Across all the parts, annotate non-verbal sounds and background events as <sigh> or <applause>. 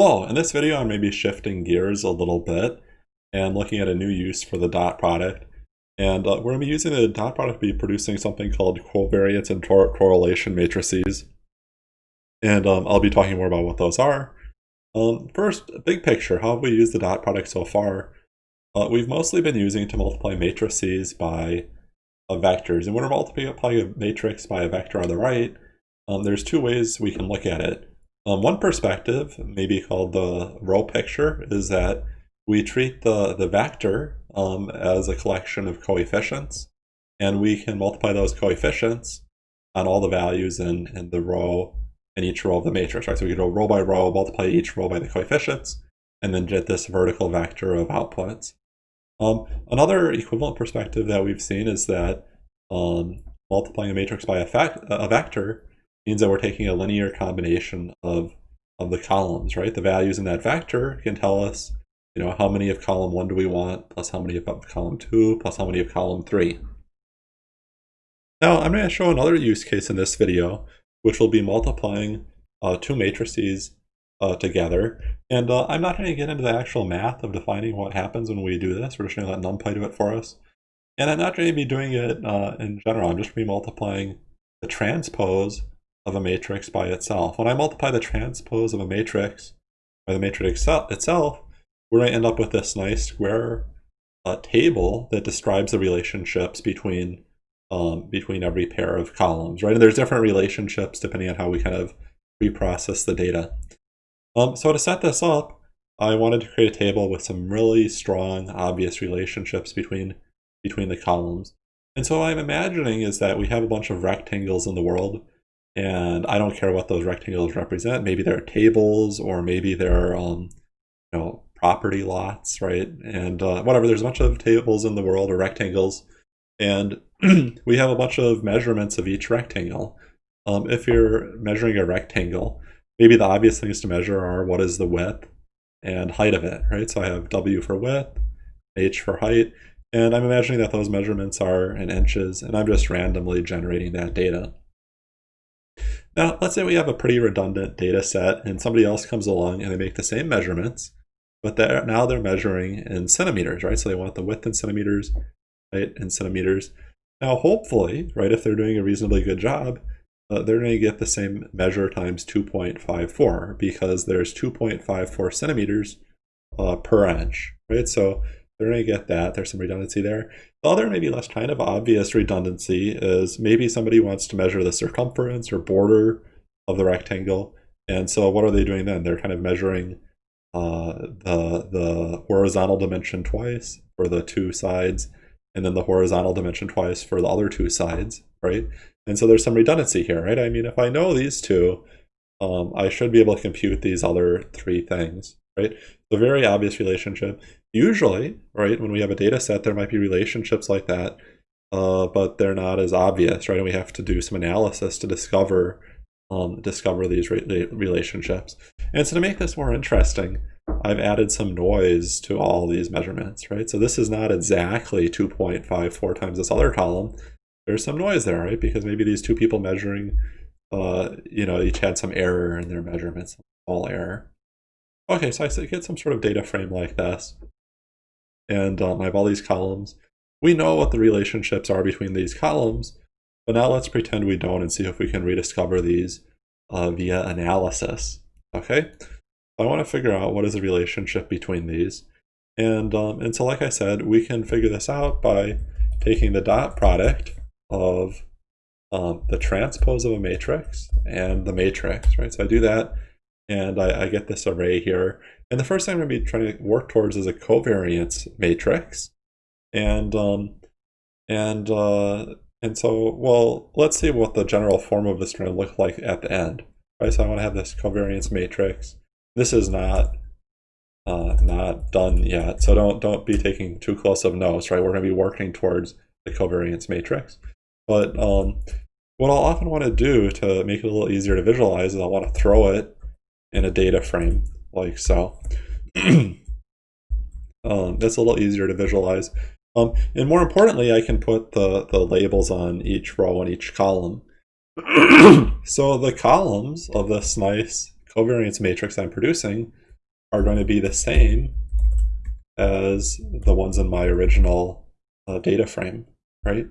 Hello, in this video I'm maybe shifting gears a little bit and looking at a new use for the dot product. And uh, we're going to be using the dot product to be producing something called covariance and correlation matrices. And um, I'll be talking more about what those are. Um, first, big picture, how have we used the dot product so far? Uh, we've mostly been using to multiply matrices by uh, vectors. And when we're multiplying a matrix by a vector on the right, um, there's two ways we can look at it. Um, one perspective, maybe called the row picture, is that we treat the, the vector um, as a collection of coefficients, and we can multiply those coefficients on all the values in, in the row, in each row of the matrix, right? So we can go row by row, multiply each row by the coefficients, and then get this vertical vector of outputs. Um, another equivalent perspective that we've seen is that um, multiplying a matrix by a, fact, a vector means that we're taking a linear combination of, of the columns, right? The values in that vector can tell us, you know, how many of column one do we want, plus how many of column two, plus how many of column three. Now, I'm going to show another use case in this video, which will be multiplying uh, two matrices uh, together. And uh, I'm not going to get into the actual math of defining what happens when we do this. We're just going to let NumPy do it for us. And I'm not going to be doing it uh, in general. I'm just going to be multiplying the transpose of a matrix by itself. When I multiply the transpose of a matrix by the matrix itself, we're going to end up with this nice square uh, table that describes the relationships between um, between every pair of columns, right? And there's different relationships depending on how we kind of reprocess the data. Um, so to set this up, I wanted to create a table with some really strong, obvious relationships between between the columns. And so what I'm imagining is that we have a bunch of rectangles in the world and I don't care what those rectangles represent. Maybe they're tables or maybe they're, um, you know, property lots, right? And uh, whatever, there's a bunch of tables in the world or rectangles. And <clears throat> we have a bunch of measurements of each rectangle. Um, if you're measuring a rectangle, maybe the obvious things to measure are what is the width and height of it, right? So I have W for width, H for height, and I'm imagining that those measurements are in inches, and I'm just randomly generating that data. Now, let's say we have a pretty redundant data set and somebody else comes along and they make the same measurements, but they're, now they're measuring in centimeters, right? So they want the width in centimeters, right, in centimeters. Now, hopefully, right, if they're doing a reasonably good job, uh, they're going to get the same measure times 2.54 because there's 2.54 centimeters uh, per inch, right? So they're going to get that. There's some redundancy there. The other maybe less kind of obvious redundancy is maybe somebody wants to measure the circumference or border of the rectangle. And so what are they doing then? They're kind of measuring uh, the, the horizontal dimension twice for the two sides, and then the horizontal dimension twice for the other two sides, right? And so there's some redundancy here, right? I mean, if I know these two, um, I should be able to compute these other three things, right? The very obvious relationship. Usually, right, when we have a data set, there might be relationships like that, uh, but they're not as obvious, right? And we have to do some analysis to discover um, discover these re relationships. And so to make this more interesting, I've added some noise to all these measurements, right? So this is not exactly 2.54 times this other column. There's some noise there, right? Because maybe these two people measuring, uh, you know, each had some error in their measurements, small error. Okay, so I get some sort of data frame like this. And um, I have all these columns. We know what the relationships are between these columns, but now let's pretend we don't and see if we can rediscover these uh, via analysis. Okay, I want to figure out what is the relationship between these. And, um, and so like I said, we can figure this out by taking the dot product of um, the transpose of a matrix and the matrix, right? So I do that and I, I, get this array here. And the first thing I'm going to be trying to work towards is a covariance matrix. And um, and uh, and so, well, let's see what the general form of this is going to look like at the end. Right, so I want to have this covariance matrix. This is not uh, not done yet, so don't don't be taking too close of notes. Right, we're going to be working towards the covariance matrix. But um, what I'll often want to do to make it a little easier to visualize is I want to throw it in a data frame like so. <clears throat> um, that's a little easier to visualize. Um, and more importantly, I can put the, the labels on each row and each column. <clears throat> so the columns of this nice covariance matrix I'm producing are going to be the same as the ones in my original uh, data frame, right?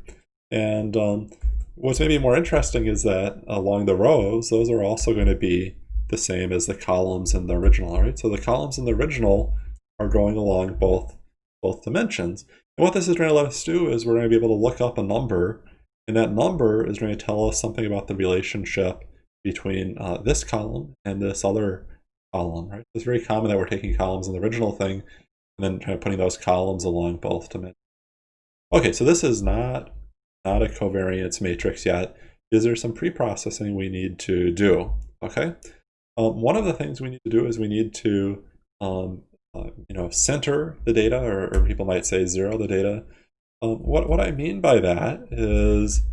And um, what's maybe more interesting is that along the rows, those are also going to be the same as the columns in the original, right? So the columns in the original are going along both, both dimensions. And what this is going to let us do is we're going to be able to look up a number, and that number is going to tell us something about the relationship between uh, this column and this other column, right? It's very common that we're taking columns in the original thing and then kind of putting those columns along both dimensions. Okay, so this is not, not a covariance matrix yet. Is there some pre-processing we need to do? Okay, um, one of the things we need to do is we need to um, uh, you know, center the data, or, or, people might say zero the data. Um, what, what I mean by that is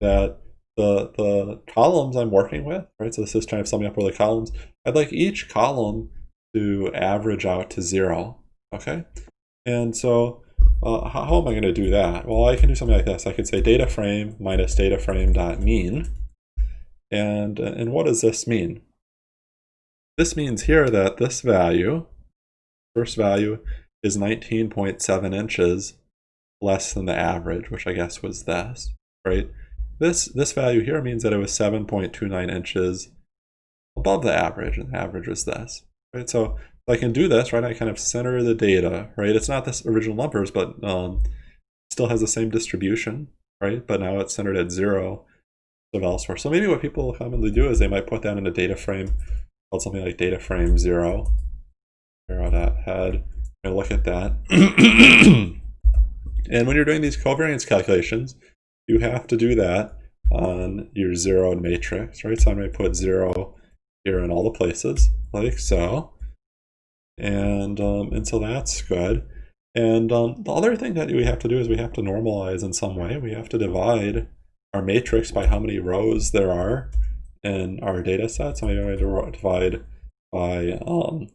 that the, the columns I'm working with, right, so this is kind of summing up all the columns, I'd like each column to average out to zero, okay? And so uh, how, how, am I going to do that? Well, I can do something like this. I could say data frame minus data frame dot mean. And, and what does this mean? This means here that this value, first value, is 19.7 inches less than the average, which I guess was this, right? This, this value here means that it was 7.29 inches above the average, and the average was this, right? So I can do this, right? I kind of center the data, right? It's not this original numbers, but um, still has the same distribution, right? But now it's centered at zero of elsewhere. So maybe what people commonly do is they might put that in a data frame called something like data frame zero. Zero dot head. I look at that. <clears throat> and when you're doing these covariance calculations, you have to do that on your zeroed matrix, right? So I'm going to put zero here in all the places, like so. And, um, and so that's good. And um, the other thing that we have to do is we have to normalize in some way. We have to divide our matrix by how many rows there are in our data set. So maybe I'm going to divide by um,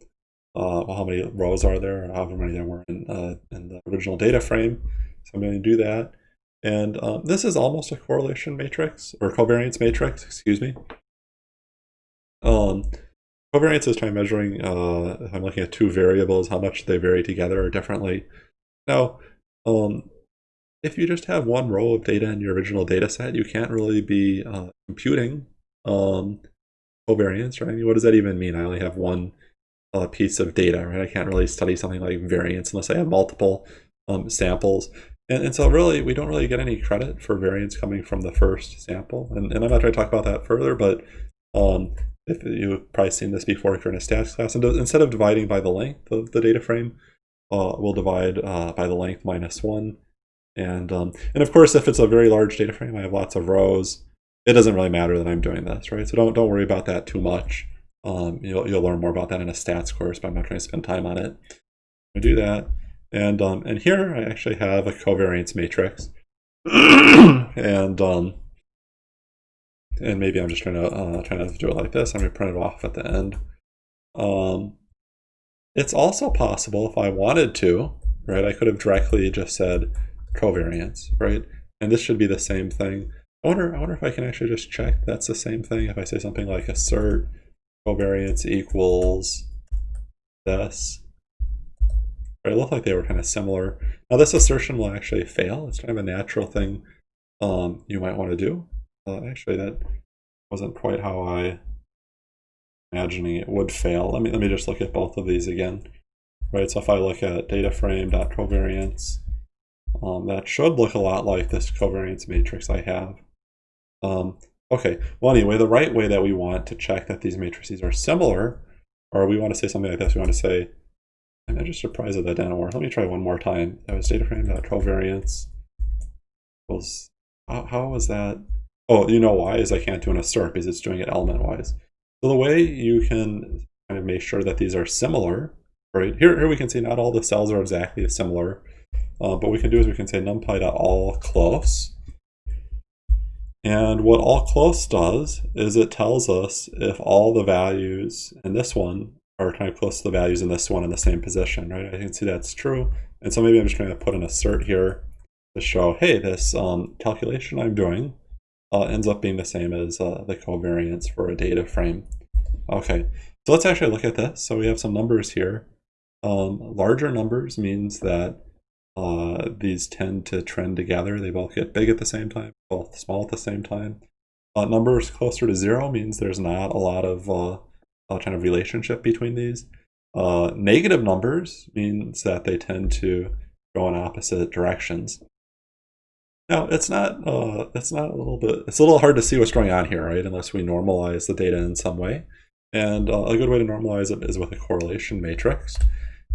uh, well, how many rows are there, or however many there were in, uh, in the original data frame. So I'm going to do that. And um, this is almost a correlation matrix, or covariance matrix, excuse me. Um, covariance is trying measuring, uh, if I'm looking at two variables, how much they vary together or differently. Now, um, if you just have one row of data in your original data set, you can't really be uh, computing um, covariance, right? I mean, What does that even mean? I only have one uh, piece of data, right? I can't really study something like variance unless I have multiple um, samples. And, and so really, we don't really get any credit for variance coming from the first sample. And, and I'm not trying to talk about that further, but um, if you've probably seen this before if you're in a stats class, and instead of dividing by the length of the data frame, uh, we'll divide uh, by the length minus one. And, um, and of course, if it's a very large data frame, I have lots of rows, it doesn't really matter that I'm doing this, right? So don't don't worry about that too much. Um, you'll you'll learn more about that in a stats course, but I'm not trying to spend time on it. I do that, and um, and here I actually have a covariance matrix, <coughs> and um, and maybe I'm just trying to uh, trying to do it like this. I'm gonna print it off at the end. Um, it's also possible if I wanted to, right? I could have directly just said covariance, right? And this should be the same thing. I wonder, I wonder if I can actually just check that's the same thing. If I say something like assert covariance equals this. It looked like they were kind of similar. Now this assertion will actually fail. It's kind of a natural thing um, you might want to do. Uh, actually, that wasn't quite how I imagining it would fail. Let me let me just look at both of these again. Right, so if I look at data frame frame.covariance, um, that should look a lot like this covariance matrix I have. Um, okay, well anyway, the right way that we want to check that these matrices are similar, or we want to say something like this, we want to say, I'm just surprised that that didn't work. Let me try one more time. That was data frame covariance was, how, how was that? Oh, you know why, is I can't do an assert because it's doing it element-wise. So the way you can kind of make sure that these are similar, right? Here, here we can see not all the cells are exactly similar, uh, but we can do is we can say numpy.all close and what all close does is it tells us if all the values in this one are kind of close to the values in this one in the same position, right? I can see that's true. And so maybe I'm just going to put an assert here to show, hey, this um, calculation I'm doing uh, ends up being the same as uh, the covariance for a data frame. Okay, So let's actually look at this. So we have some numbers here. Um, larger numbers means that uh, these tend to trend together. They both get big at the same time, both small at the same time. Uh, numbers closer to zero means there's not a lot of uh, kind of relationship between these. Uh, negative numbers means that they tend to go in opposite directions. Now, it's not, uh, it's not a little bit, it's a little hard to see what's going on here, right? Unless we normalize the data in some way. And uh, a good way to normalize it is with a correlation matrix.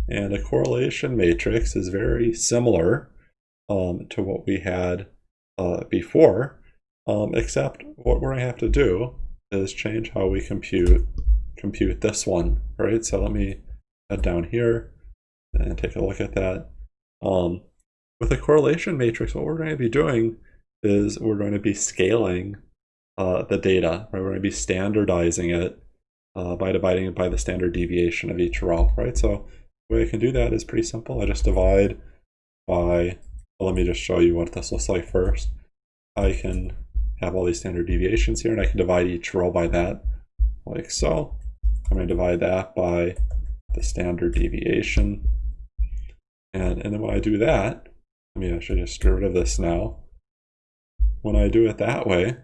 And a correlation matrix is very similar um, to what we had uh, before, um, except what we're going to have to do is change how we compute compute this one, right? So let me head down here and take a look at that. Um, with a correlation matrix, what we're going to be doing is we're going to be scaling uh, the data, right? We're going to be standardizing it uh, by dividing it by the standard deviation of each row, right? So way I can do that is pretty simple. I just divide by, well, let me just show you what this looks like first. I can have all these standard deviations here, and I can divide each row by that, like so. I'm going to divide that by the standard deviation. And, and then when I do that, I mean, I should just get rid of this now. When I do it that way,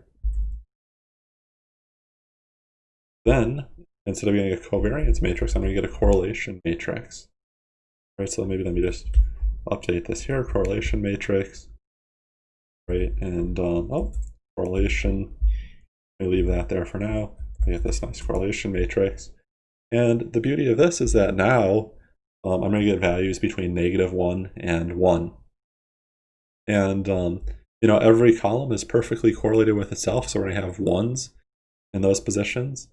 then instead of getting a covariance matrix, I'm going to get a correlation matrix. Right, so maybe let me just update this here, correlation matrix. Right, and um, oh, correlation, me leave that there for now. I get this nice correlation matrix. And the beauty of this is that now um, I'm going to get values between negative 1 and 1. And, um, you know, every column is perfectly correlated with itself, so we're going to have 1s in those positions.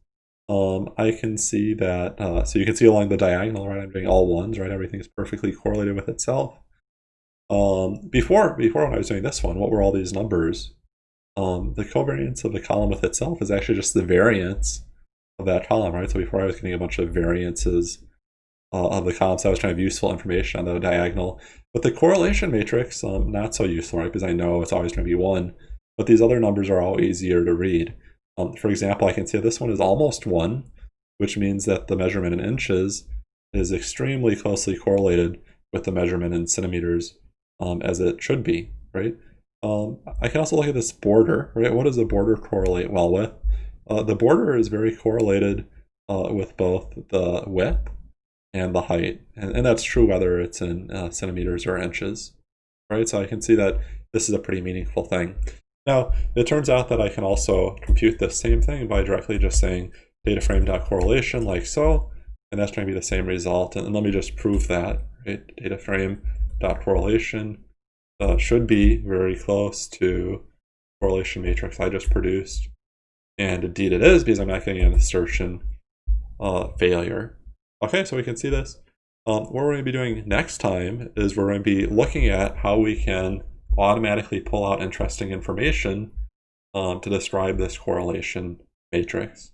Um, I can see that, uh, so you can see along the diagonal, right, I'm doing all 1s, right, everything is perfectly correlated with itself. Um, before, before when I was doing this one, what were all these numbers? Um, the covariance of the column with itself is actually just the variance of that column, right? So before I was getting a bunch of variances uh, of the columns, I was trying to have useful information on the diagonal. But the correlation matrix, um, not so useful, right? Because I know it's always going to be one, but these other numbers are all easier to read. Um, for example, I can see this one is almost one, which means that the measurement in inches is extremely closely correlated with the measurement in centimeters um, as it should be, right? Um, I can also look at this border, right? What does a border correlate well with? Uh, the border is very correlated uh, with both the width and the height. And, and that's true whether it's in uh, centimeters or inches, right? So I can see that this is a pretty meaningful thing. Now, it turns out that I can also compute the same thing by directly just saying data frame.correlation like so, and that's going to be the same result. And, let me just prove that, right? Data frame.correlation uh, should be very close to correlation matrix I just produced. And indeed it is because I'm not getting an assertion uh, failure. Okay, so we can see this. Um, what we're going to be doing next time is we're going to be looking at how we can automatically pull out interesting information um, to describe this correlation matrix.